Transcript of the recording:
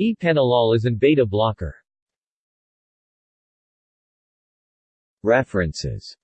Epanolol is an beta blocker. References